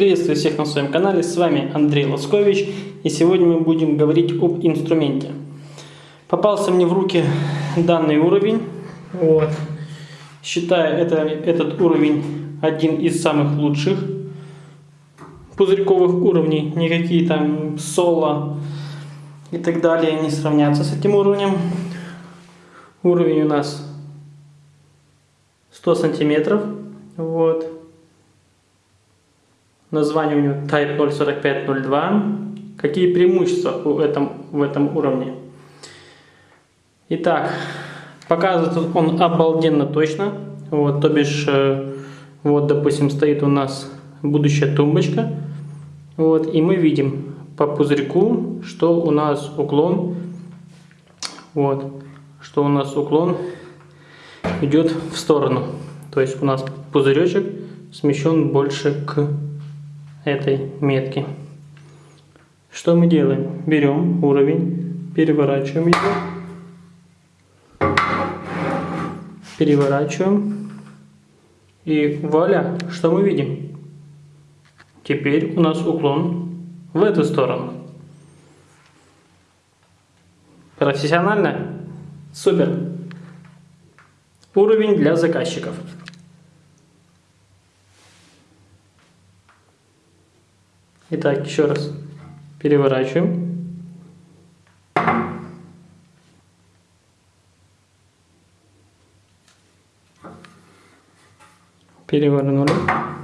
Приветствую всех на своем канале, с вами Андрей Лоскович, и сегодня мы будем говорить об инструменте. Попался мне в руки данный уровень, вот. считаю это, этот уровень один из самых лучших пузырьковых уровней, никакие там соло и так далее не сравнятся с этим уровнем. Уровень у нас 100 сантиметров, вот. Название у него Type 04502. Какие преимущества у этом, в этом уровне? Итак, показывает он обалденно точно. Вот, то бишь, э, вот, допустим, стоит у нас будущая тумбочка. Вот, и мы видим по пузырьку, что у нас уклон, вот, что у нас уклон идет в сторону. То есть у нас пузыречек смещен больше к этой метки. Что мы делаем? Берем уровень, переворачиваем его, переворачиваем и вуаля, что мы видим? Теперь у нас уклон в эту сторону. Профессионально? Супер! Уровень для заказчиков. Итак, еще раз переворачиваем. Перевернули.